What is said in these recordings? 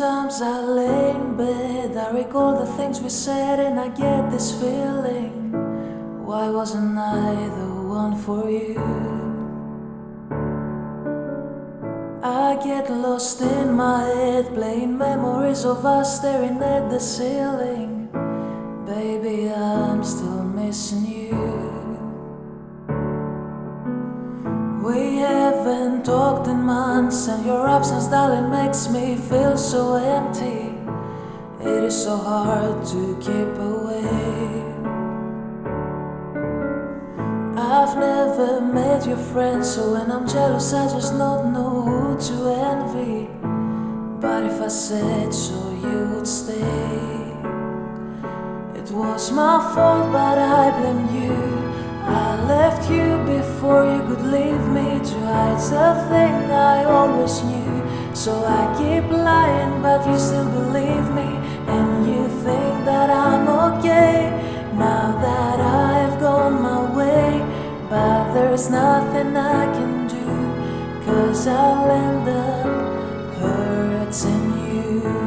as I lay in bed, I recall the things we said and I get this feeling. Why wasn't I the one for you? I get lost in my head, playing memories of us staring at the ceiling. Baby, I'm still missing you. Haven't talked in months, and your absence, darling, makes me feel so empty. It is so hard to keep away. I've never met your friends, so when I'm jealous, I just don't know who to envy. But if I said so, you would stay. It was my fault, but I blame you. Before you could leave me to hide the thing I always knew. So I keep lying, but you still believe me, and you think that I'm okay now that I've gone my way. But there's nothing I can do, cause I'll end up hurting you.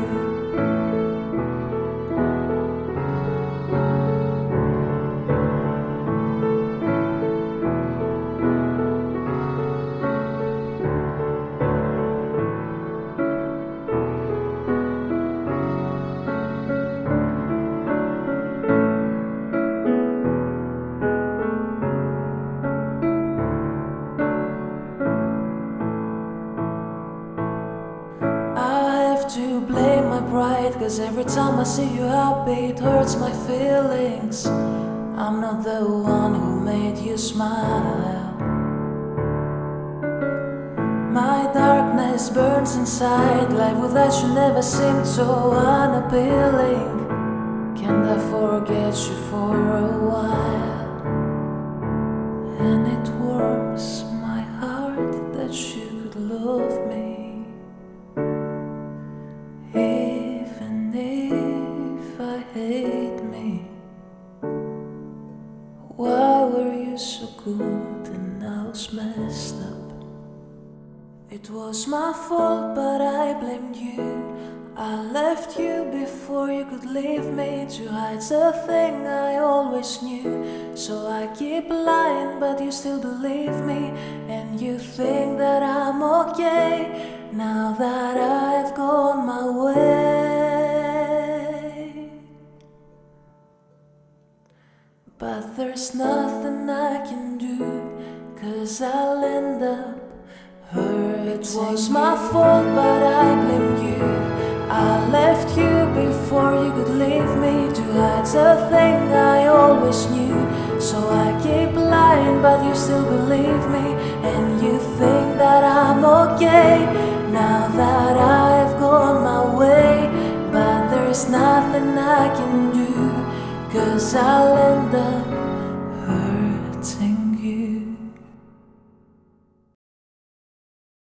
To blame my pride, cause every time I see you happy, it hurts my feelings. I'm not the one who made you smile. My darkness burns inside, life without you never seemed so unappealing. Can't I forget you for a while? Why were you so good and now it's messed up? It was my fault, but I blamed you. I left you before you could leave me to hide the thing I always knew. So I keep lying, but you still believe me, and you think that I'm okay now that But there's nothing I can do, cause I'll end up hurt. It was my fault, but I blame you. I left you before you could leave me to hide the thing I Cause I'll end up hurting